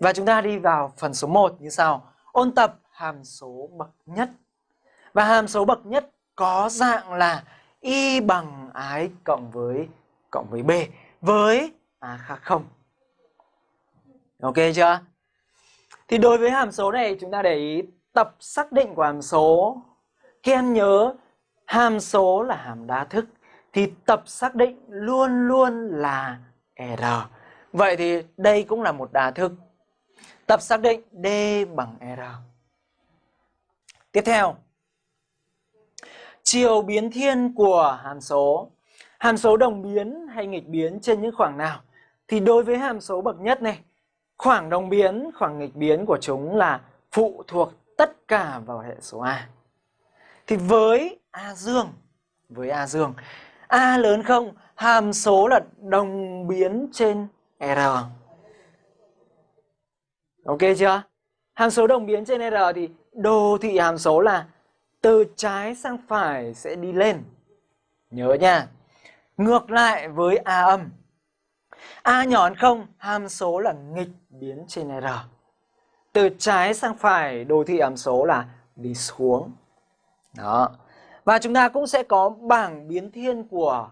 Và chúng ta đi vào phần số 1 như sau. Ôn tập hàm số bậc nhất. Và hàm số bậc nhất có dạng là y bằng ái cộng với cộng với b, với a khác không. Ok chưa? Thì đối với hàm số này, chúng ta để ý tập xác định của hàm số. Các em nhớ hàm số là hàm đa thức, thì tập xác định luôn luôn là R. Vậy thì đây cũng là một đa thức. Tập xác định D bằng R. Tiếp theo, chiều biến thiên của hàm số. Hàm số đồng biến hay nghịch biến trên những khoảng nào? Thì đối với hàm số bậc nhất này, khoảng đồng biến, khoảng nghịch biến của chúng là phụ thuộc tất cả vào hệ số A. Thì với A dương, với A dương, A lớn không, hàm số là đồng biến trên R. Ok chưa? Hàm số đồng biến trên R thì đồ thị hàm số là từ trái sang phải sẽ đi lên. Nhớ nha. Ngược lại với A âm. A nhỏ hơn không, hàm số là nghịch biến trên R. Từ trái sang phải, đồ thị hàm số là đi xuống. Đó. Và chúng ta cũng sẽ có bảng biến thiên của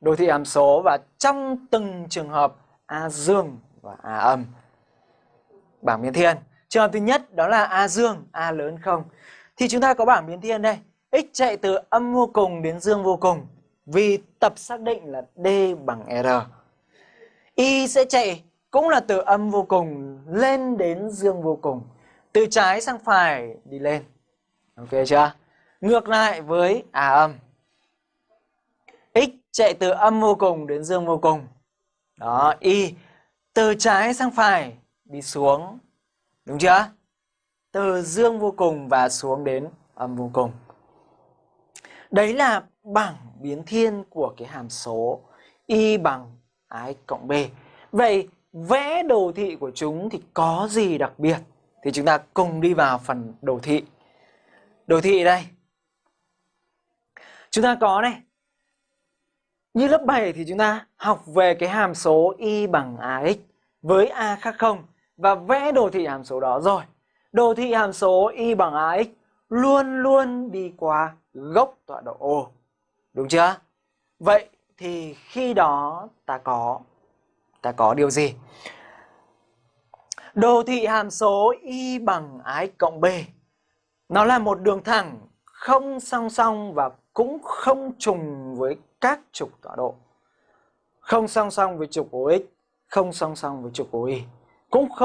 đồ thị hàm số và trong từng trường hợp A dương và A âm. Bảng biến thiên. Trường hợp thứ nhất đó là A dương, A lớn không. Thì chúng ta có bảng biến thiên đây. X chạy từ âm vô cùng đến dương vô cùng. Vì tập xác định là D bằng R. Y sẽ chạy cũng là từ âm vô cùng lên đến dương vô cùng. Từ trái sang phải đi lên. Ok chưa? Ngược lại với A âm. X chạy từ âm vô cùng đến dương vô cùng. Đó, Y từ trái sang phải đi xuống. Đúng chưa? Từ dương vô cùng và xuống đến âm vô cùng. Đấy là bảng biến thiên của cái hàm số y bằng ái cộng b. Vậy vẽ đồ thị của chúng thì có gì đặc biệt? Thì chúng ta cùng đi vào phần đồ thị. Đồ thị đây. Chúng ta có này. Như lớp 7 thì chúng ta học về cái hàm số y bằng ax với a khác không và vẽ đồ thị hàm số đó rồi. Đồ thị hàm số y bằng ax luôn luôn đi qua gốc tọa độ O. Đúng chưa? Vậy thì khi đó ta có ta có điều gì? Đồ thị hàm số y bằng ax cộng b. Nó là một đường thẳng không song song và cũng không trùng với các trục tọa độ. Không song song với trục OX, không song song với trục OY. Cũng không